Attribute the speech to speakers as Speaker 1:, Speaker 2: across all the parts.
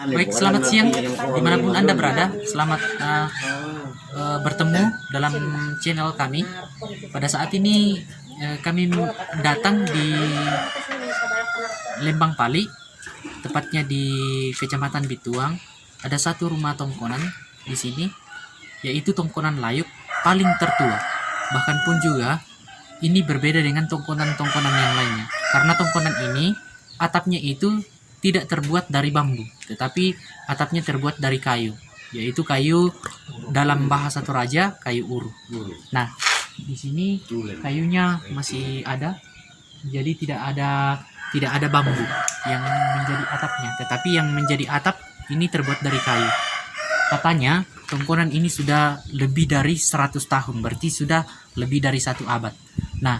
Speaker 1: Baik, selamat siang di mana pun Anda berada. Selamat uh, uh, bertemu dalam channel kami. Pada saat ini uh, kami datang di Lembang Pali, tepatnya di Kecamatan Bituang. Ada satu rumah tongkonan di sini, yaitu tongkonan layuk paling tertua. Bahkan pun juga ini berbeda dengan tongkonan-tongkonan yang lainnya. Karena tongkonan ini atapnya itu tidak terbuat dari bambu, tetapi atapnya terbuat dari kayu, yaitu kayu dalam bahasa Toraja kayu uru. Nah, di sini kayunya masih ada, jadi tidak ada tidak ada bambu yang menjadi atapnya, tetapi yang menjadi atap ini terbuat dari kayu. Katanya tongkonan ini sudah lebih dari 100 tahun, berarti sudah lebih dari satu abad. Nah,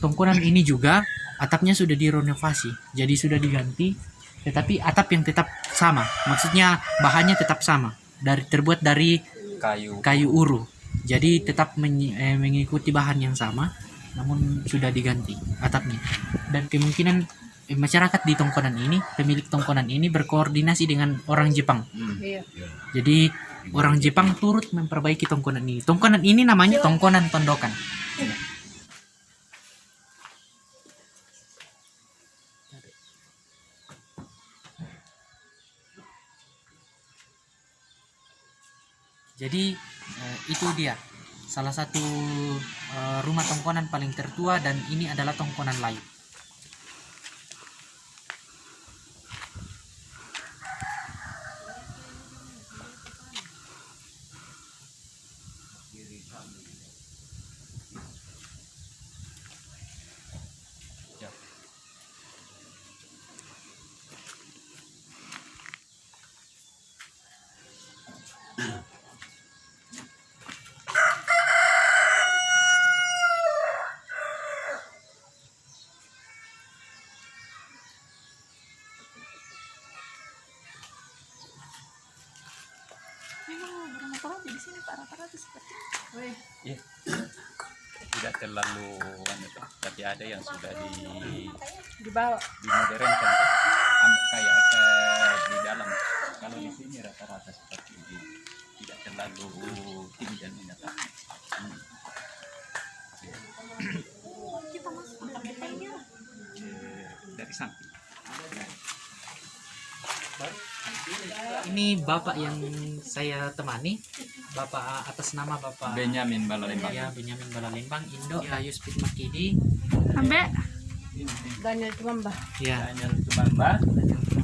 Speaker 1: tongkonan ini juga atapnya sudah direnovasi, jadi sudah diganti tetapi atap yang tetap sama. Maksudnya bahannya tetap sama. Dari terbuat dari
Speaker 2: kayu.
Speaker 1: kayu uru. Jadi tetap men, eh, mengikuti bahan yang sama namun sudah diganti atapnya. Dan kemungkinan eh, masyarakat di tongkonan ini pemilik tongkonan ini berkoordinasi dengan orang Jepang.
Speaker 3: Iya.
Speaker 1: jadi orang Jepang turut memperbaiki tongkonan ini. Tongkonan ini namanya tongkonan tondokan Jadi eh, itu dia salah satu eh, rumah tongkonan paling tertua dan ini adalah tongkonan layu.
Speaker 3: Berapa di sini Pak? Rata-rata seperti
Speaker 2: Iya. tidak terlalu anu tuh, tapi ada yang sudah di
Speaker 3: dibawa.
Speaker 2: dimodernkan kayak eh, di dalam. Kalau di sini rata-rata seperti ini. Tidak terlalu tinggi dan menyata Hmm.
Speaker 3: Kita masuk
Speaker 2: dari samping
Speaker 1: Ini bapak yang saya temani, bapak atas nama bapak
Speaker 2: Benyamin Balalembang
Speaker 1: ya Benyamin Balalembang, Indo Layu Speed Makidi,
Speaker 3: Ambek. Daniel Tumamba.
Speaker 1: ya.
Speaker 2: Daniel Tumamba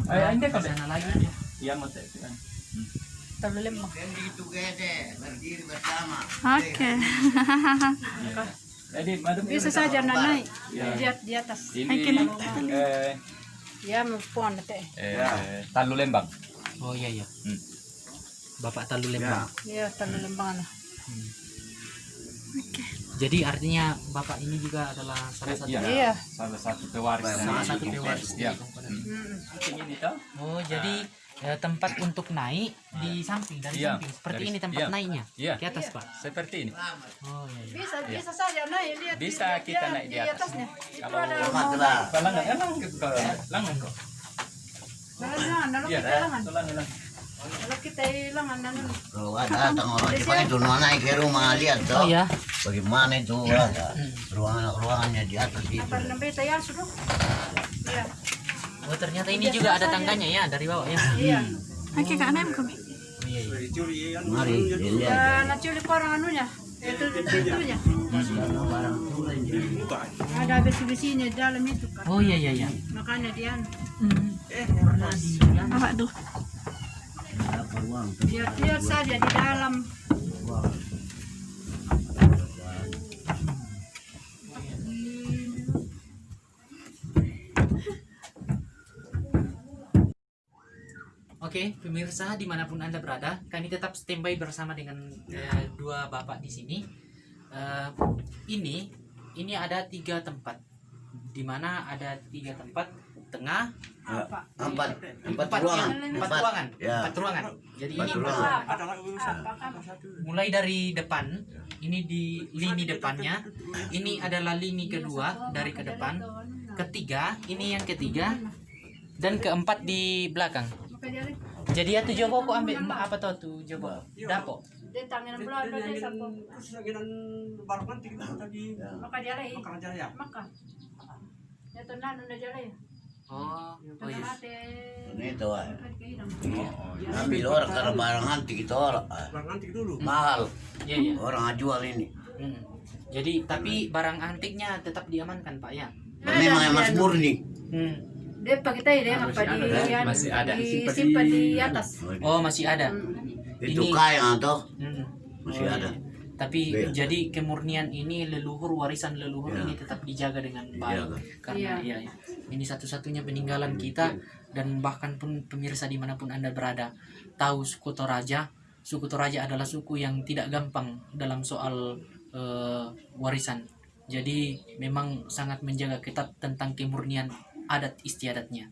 Speaker 2: Eh, ini kalau
Speaker 1: sana lagi.
Speaker 2: yang mau tes
Speaker 3: Terlalu lemah.
Speaker 4: berdiri bersama.
Speaker 3: Oke.
Speaker 2: jadi
Speaker 3: Bisa saja naik
Speaker 2: Ya.
Speaker 3: di, di atas.
Speaker 2: ini eh,
Speaker 3: Ya puan teh.
Speaker 2: eh, Talu Lembang
Speaker 1: Oh iya iya.
Speaker 2: Hmm.
Speaker 1: Bapak Talu Lembang.
Speaker 3: Ya terlalu lembang lah.
Speaker 1: Jadi artinya bapak ini juga adalah salah satu
Speaker 2: Iya.
Speaker 3: Iya.
Speaker 2: salah satu pewaris
Speaker 1: salah satu pewaris
Speaker 2: ya
Speaker 1: tongkonan.
Speaker 3: Hmm.
Speaker 2: ini toh
Speaker 1: Oh, jadi eh, tempat untuk naik di samping dari
Speaker 2: Iya,
Speaker 1: samping. Seperti
Speaker 2: dari-
Speaker 1: ini tempat
Speaker 2: iya.
Speaker 1: naiknya.
Speaker 2: Iya.
Speaker 1: Ke atas, Pak.
Speaker 2: seperti ini
Speaker 1: Oh iya iya.
Speaker 3: Bisa bisa saja naik lihat.
Speaker 2: Bisa
Speaker 3: lihat
Speaker 2: kita naik di atas.
Speaker 3: atasnya. Itu
Speaker 2: Kalau
Speaker 3: ada.
Speaker 2: Langan, langan langan kok.
Speaker 3: Kalau
Speaker 2: Iya,
Speaker 3: kita hilangan.
Speaker 2: langan, langan.
Speaker 3: Kalau kita hilangan anu.
Speaker 4: Kalau ada itu naik ke rumah lihat
Speaker 1: Oh
Speaker 4: tuh.
Speaker 1: ya.
Speaker 4: Bagaimana itu ada ruangan ruangannya di atas itu.
Speaker 3: Apa namanya tayar sudah? Iya.
Speaker 1: Oh, ternyata ini juga ada tangganya ya dari bawah ya.
Speaker 3: Iya.
Speaker 5: Oke kak Nem kami.
Speaker 1: Oh iya iya.
Speaker 4: Mari.
Speaker 3: Ya, nak culik orang anunya. Itu
Speaker 4: jadi.
Speaker 3: Ada besi-besinya dalam itu kan.
Speaker 1: Oh iya iya iya.
Speaker 3: Makanya dia
Speaker 5: Apa tuh?
Speaker 4: Apa ruang
Speaker 3: lihat lihat saja di dalam.
Speaker 1: Oke, pemirsa di mana pun anda berada, kami tetap standby bersama dengan eh, dua bapak di sini. Eh, ini, ini ada tiga tempat, di mana ada tiga tempat? Tengah,
Speaker 3: Apa?
Speaker 4: Empat. Empat
Speaker 1: empat,
Speaker 4: ruangan.
Speaker 1: ya, empat ruangan,
Speaker 4: Ya.
Speaker 1: empat ruangan. Jadi
Speaker 4: Empat
Speaker 1: ini empat
Speaker 4: ruangan.
Speaker 1: mulai dari depan. Ini di lini depannya. Ini adalah lini kedua dari ke depan. Ketiga ini yang ketiga. Dan keempat di belakang Jadi ya tuh Jobo kok ambil apa tuh tuh Jobo? Dapo.
Speaker 3: Dia tangan ada
Speaker 5: tadi
Speaker 3: Maka
Speaker 5: ya.
Speaker 3: Maka. Ya udah jalan.
Speaker 1: Oh, oh iya.
Speaker 3: mati.
Speaker 4: Ini itu ah.
Speaker 3: Kehilang.
Speaker 4: Ambil orang karena barang nanti kita orang.
Speaker 5: Barang nanti dulu.
Speaker 4: mahal
Speaker 1: Iya iya.
Speaker 4: orang jual ini.
Speaker 1: Hmm. Jadi tapi barang antiknya tetap diamankan Pak ya.
Speaker 4: Memang emas murni.
Speaker 1: Hmm.
Speaker 3: Dia pakai tadi dia apa di yang
Speaker 2: Masih ada.
Speaker 3: disimpan di atas.
Speaker 1: Oh masih ada.
Speaker 4: Itu
Speaker 1: Ini-
Speaker 4: kaya atau
Speaker 1: Hmm.
Speaker 4: masih
Speaker 1: Oh,
Speaker 4: ada.
Speaker 1: iya. Tapi
Speaker 4: Iya.
Speaker 1: jadi kemurnian ini leluhur warisan leluhur
Speaker 4: Iya.
Speaker 1: ini tetap dijaga dengan baik
Speaker 4: Dijaga.
Speaker 1: karena
Speaker 3: Iya.
Speaker 1: iya. ini satu-satunya peninggalan kita dan bahkan pun pemirsa di mana pun anda berada tahu suku Toraja suku Toraja adalah suku yang tidak gampang dalam soal eh, warisan jadi memang sangat menjaga ketat tentang kemurnian adat istiadatnya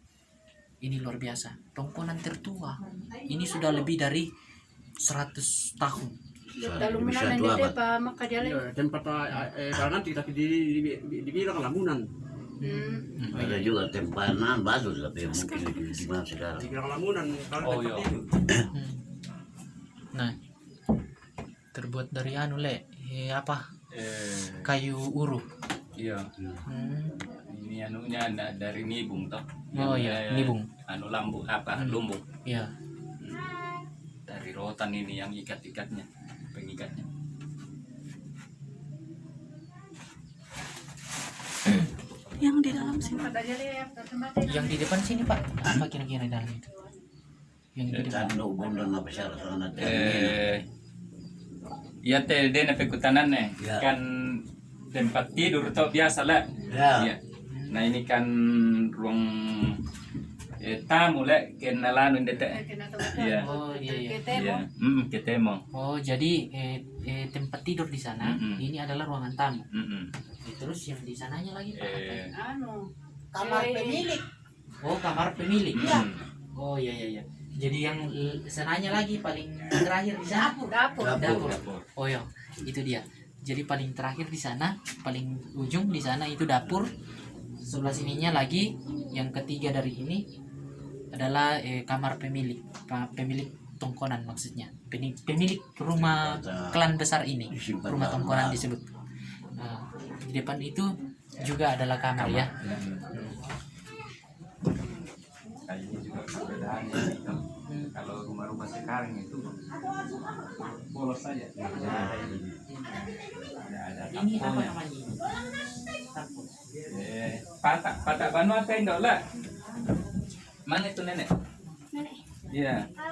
Speaker 1: ini luar biasa tongkonan tertua ini sudah lebih dari 100 tahun
Speaker 4: Bisa dua
Speaker 3: dia
Speaker 4: abad.
Speaker 3: apa maka dia lagi.
Speaker 5: Ya, tempat eh, barang nanti tapi di, di, di, dibilang lamunan.
Speaker 3: Hmm.
Speaker 4: Ada juga tempanan bagus tapi mungkin di, mana sekarang.
Speaker 5: Dibilang lamunan kalau
Speaker 2: Oh, iya.
Speaker 5: itu.
Speaker 1: Hmm. Nah, terbuat dari anu le, eh, apa?
Speaker 2: Eh,
Speaker 1: Kayu uruh.
Speaker 2: Iya.
Speaker 1: Hmm.
Speaker 2: Ini anunya dari nibung toh.
Speaker 1: Oh iya,
Speaker 2: eh,
Speaker 1: nibung.
Speaker 2: Anu lambu apa?
Speaker 1: Hmm.
Speaker 2: Lumbung.
Speaker 1: Ya.
Speaker 2: Dari rotan ini yang ikat-ikatnya, pengikatnya.
Speaker 3: Yang di dalam sini
Speaker 1: Yang di depan sini pak, apa kira-kira dalam itu? Yang di depan.
Speaker 4: Apa syarat sana
Speaker 2: Eh, iya teh dia na pekutanan nih.
Speaker 4: Ya.
Speaker 2: Kan tempat tidur toh biasa lah.
Speaker 4: Ya.
Speaker 2: Iya. Nah ini kan ruang eh, tamu lah kenalan teh.
Speaker 3: kena tempat.
Speaker 2: Iya.
Speaker 1: Oh iya iya.
Speaker 3: Kita
Speaker 2: Iya. Hmm, ketemu.
Speaker 1: Oh jadi eh, eh, tempat tidur di sana
Speaker 2: Mm-mm.
Speaker 1: ini adalah ruangan tamu.
Speaker 2: Mm-mm.
Speaker 1: Eh, Terus yang di sananya lagi pak? ya?
Speaker 2: Eh,
Speaker 3: anu
Speaker 1: kamar
Speaker 3: eh,
Speaker 1: pemilik. Oh kamar pemilik.
Speaker 2: mm.
Speaker 1: Oh iya iya iya. Jadi yang sananya lagi paling terakhir di sana.
Speaker 3: dapur.
Speaker 1: Dapur.
Speaker 2: Dapur.
Speaker 1: Oh iya, itu dia. Jadi paling terakhir di sana, paling ujung di sana itu dapur. Sebelah sininya lagi, yang ketiga dari ini adalah eh, kamar pemilik, pemilik tongkonan maksudnya. Pemilik rumah klan besar ini, rumah tongkonan disebut. Nah, di depan itu juga adalah kamar ya.
Speaker 2: Rumah-rumah sekarang itu polos saja. Ada ada
Speaker 1: Ini apa namanya ini?
Speaker 2: Eh, patak patak banu apa yang lah? Mana itu nenek?
Speaker 3: Nenek.
Speaker 2: Iya. Iya.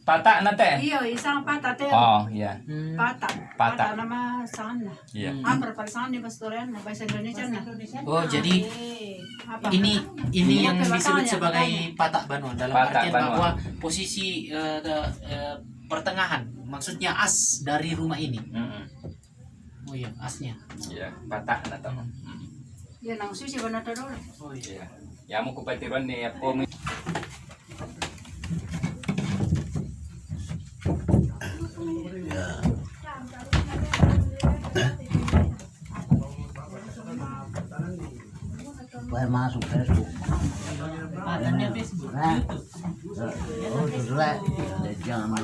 Speaker 2: Patak nate?
Speaker 3: Iya, isang patah teh.
Speaker 2: Oh iya.
Speaker 1: Hmm.
Speaker 3: Patah.
Speaker 2: Patah.
Speaker 3: nama sana.
Speaker 2: Iya.
Speaker 3: Apa pada sana di pastorian bahasa Indonesia nah.
Speaker 1: Oh jadi
Speaker 3: Apa?
Speaker 1: ini ini
Speaker 3: Ini
Speaker 1: yang disebut sebagai patak banua dalam
Speaker 2: Patak
Speaker 1: artian
Speaker 2: banua.
Speaker 1: bahwa posisi eh, ke- eh, pertengahan maksudnya as dari rumah ini
Speaker 2: Mm-mm.
Speaker 1: oh iya asnya
Speaker 2: Iya, patak nate. Mm.
Speaker 3: Ya nang susi benar dulu.
Speaker 1: oh
Speaker 2: Iya. Ya mau kupatiran nih apa
Speaker 4: masuk Facebook.
Speaker 1: pataknya Facebook
Speaker 4: Nah, oh, sudah. Jangan